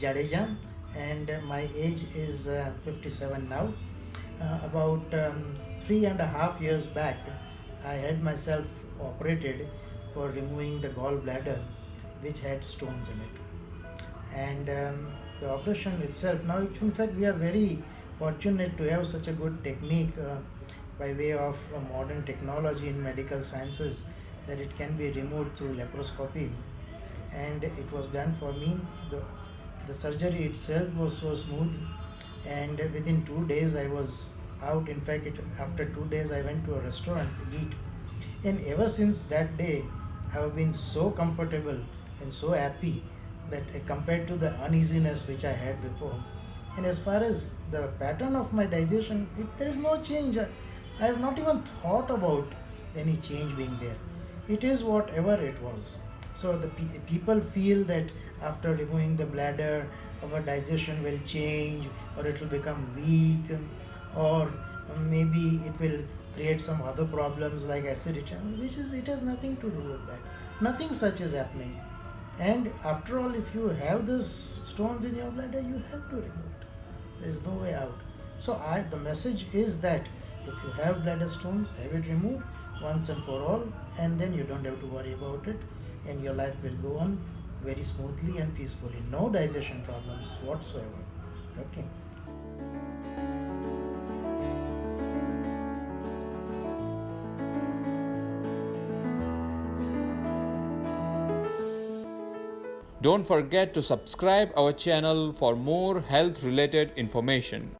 Jadeja and my age is uh, 57 now. Uh, about um, three and a half years back, I had myself operated for removing the gallbladder which had stones in it. And um, the operation itself, now in fact we are very fortunate to have such a good technique uh, by way of uh, modern technology in medical sciences that it can be removed through laparoscopy and it was done for me. The, the surgery itself was so smooth and within two days I was out. In fact, it, after two days I went to a restaurant to eat and ever since that day I have been so comfortable and so happy that uh, compared to the uneasiness which I had before. And as far as the pattern of my digestion, it, there is no change. I, I have not even thought about any change being there. It is whatever it was. So the pe- people feel that after removing the bladder, our digestion will change, or it will become weak, or maybe it will create some other problems like acidity, which is it has nothing to do with that. Nothing such is happening. And after all, if you have these stones in your bladder, you have to remove it. There is no way out. So I, the message is that if you have bladder stones, have it removed once and for all, and then you don't have to worry about it, and your life will go on very smoothly and peacefully. No digestion problems whatsoever. Okay. Don't forget to subscribe our channel for more health related information.